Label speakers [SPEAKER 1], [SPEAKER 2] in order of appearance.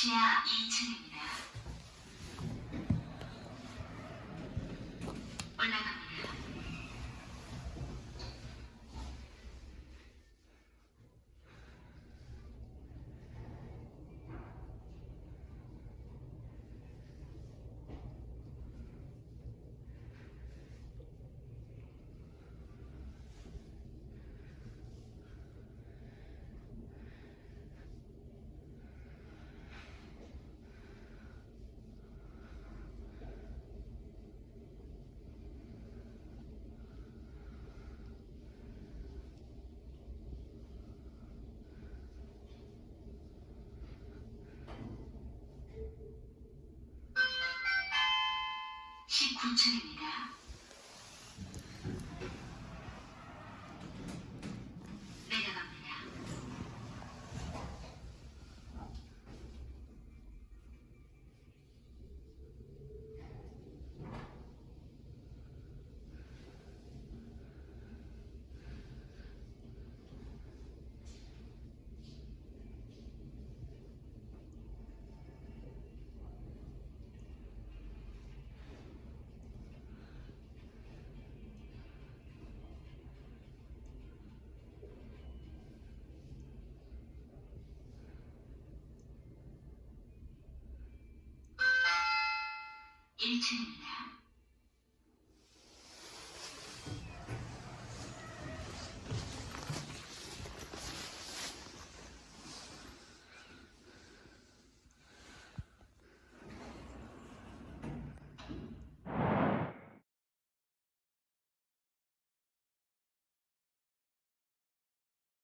[SPEAKER 1] 지하 2층입니다. 올라갑니다. 내려갑니다. 일층입니다